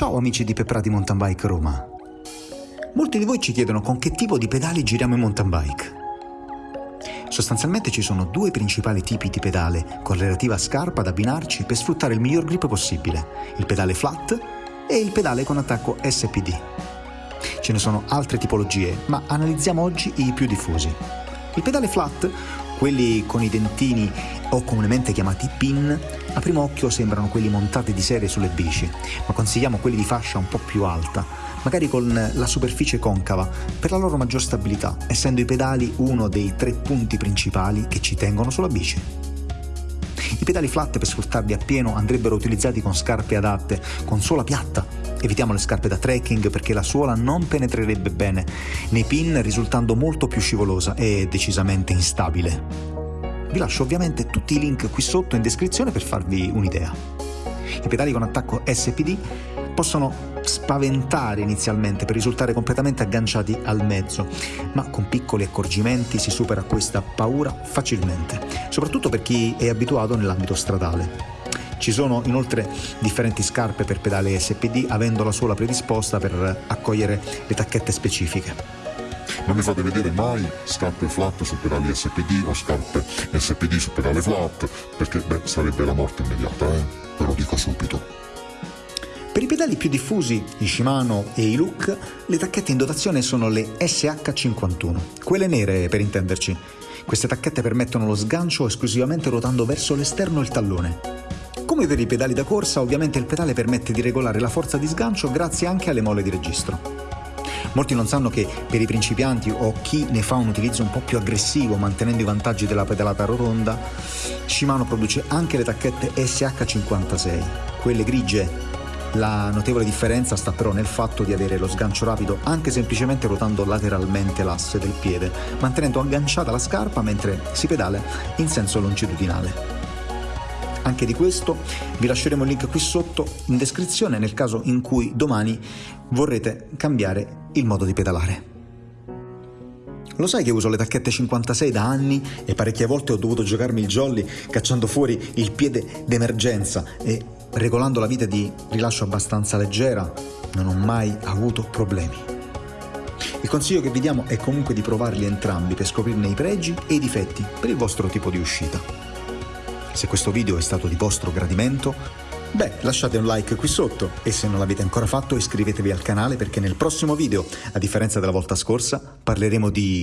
Ciao amici di Peprati Mountain Bike Roma. Molti di voi ci chiedono con che tipo di pedali giriamo in mountain bike. Sostanzialmente ci sono due principali tipi di pedale con relativa scarpa da abbinarci per sfruttare il miglior grip possibile, il pedale flat e il pedale con attacco SPD. Ce ne sono altre tipologie, ma analizziamo oggi i più diffusi. Il pedale flat, quelli con i dentini o comunemente chiamati pin, a primo occhio sembrano quelli montati di serie sulle bici, ma consigliamo quelli di fascia un po' più alta, magari con la superficie concava, per la loro maggior stabilità, essendo i pedali uno dei tre punti principali che ci tengono sulla bici. I pedali flat per sfruttarli appieno andrebbero utilizzati con scarpe adatte, con suola piatta. Evitiamo le scarpe da trekking perché la suola non penetrerebbe bene nei pin risultando molto più scivolosa e decisamente instabile. Vi lascio ovviamente tutti i link qui sotto in descrizione per farvi un'idea. I pedali con attacco SPD possono spaventare inizialmente per risultare completamente agganciati al mezzo, ma con piccoli accorgimenti si supera questa paura facilmente, soprattutto per chi è abituato nell'ambito stradale. Ci sono inoltre differenti scarpe per pedale SPD avendo la suola predisposta per accogliere le tacchette specifiche. Non mi fate vedere mai scarpe flat su pedali SPD o scarpe SPD su pedale flat, perché beh, sarebbe la morte immediata, eh? Ve lo dico subito. Per i pedali più diffusi, i Shimano e i Look, le tacchette in dotazione sono le SH51, quelle nere per intenderci. Queste tacchette permettono lo sgancio esclusivamente ruotando verso l'esterno il tallone. Come per i pedali da corsa, ovviamente il pedale permette di regolare la forza di sgancio grazie anche alle molle di registro. Molti non sanno che per i principianti o chi ne fa un utilizzo un po' più aggressivo mantenendo i vantaggi della pedalata rotonda, Shimano produce anche le tacchette SH56, quelle grigie. La notevole differenza sta però nel fatto di avere lo sgancio rapido anche semplicemente ruotando lateralmente l'asse del piede, mantenendo agganciata la scarpa mentre si pedala in senso longitudinale. Anche di questo vi lasceremo il link qui sotto in descrizione nel caso in cui domani vorrete cambiare il modo di pedalare. Lo sai che uso le tacchette 56 da anni e parecchie volte ho dovuto giocarmi il jolly cacciando fuori il piede d'emergenza e regolando la vita di rilascio abbastanza leggera non ho mai avuto problemi. Il consiglio che vi diamo è comunque di provarli entrambi per scoprirne i pregi e i difetti per il vostro tipo di uscita. Se questo video è stato di vostro gradimento, beh, lasciate un like qui sotto e se non l'avete ancora fatto iscrivetevi al canale perché nel prossimo video, a differenza della volta scorsa, parleremo di...